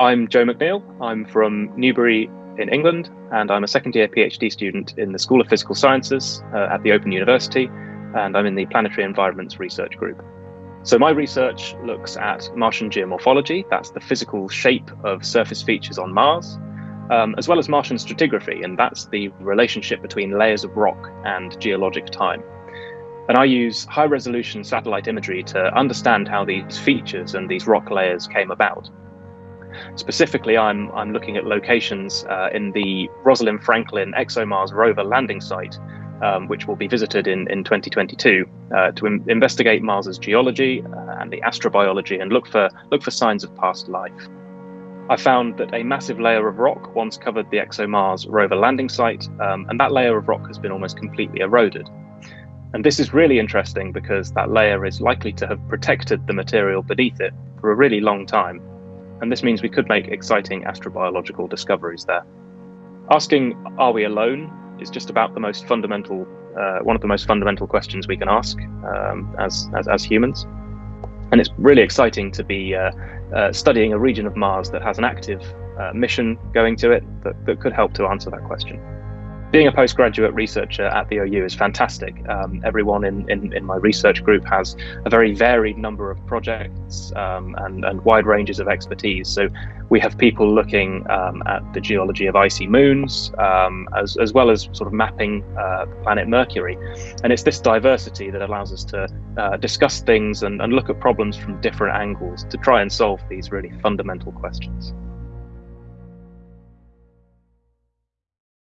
I'm Joe McNeil. I'm from Newbury in England, and I'm a second year PhD student in the School of Physical Sciences uh, at the Open University, and I'm in the Planetary Environments Research Group. So, my research looks at Martian geomorphology, that's the physical shape of surface features on Mars, um, as well as Martian stratigraphy, and that's the relationship between layers of rock and geologic time. And I use high resolution satellite imagery to understand how these features and these rock layers came about. Specifically, I'm, I'm looking at locations uh, in the Rosalind Franklin ExoMars rover landing site, um, which will be visited in, in 2022 uh, to investigate Mars's geology uh, and the astrobiology and look for, look for signs of past life. I found that a massive layer of rock once covered the ExoMars rover landing site, um, and that layer of rock has been almost completely eroded. And this is really interesting because that layer is likely to have protected the material beneath it for a really long time and this means we could make exciting astrobiological discoveries there. Asking, are we alone, is just about the most fundamental, uh, one of the most fundamental questions we can ask um, as, as, as, humans. And it's really exciting to be uh, uh, studying a region of Mars that has an active uh, mission going to it that, that could help to answer that question being a postgraduate researcher at the OU is fantastic. Um, everyone in, in, in, my research group has a very varied number of projects um, and, and wide ranges of expertise. So we have people looking um, at the geology of icy moons, um, as, as well as sort of mapping uh, the planet Mercury. And it's this diversity that allows us to uh, discuss things and, and look at problems from different angles to try and solve these really fundamental questions.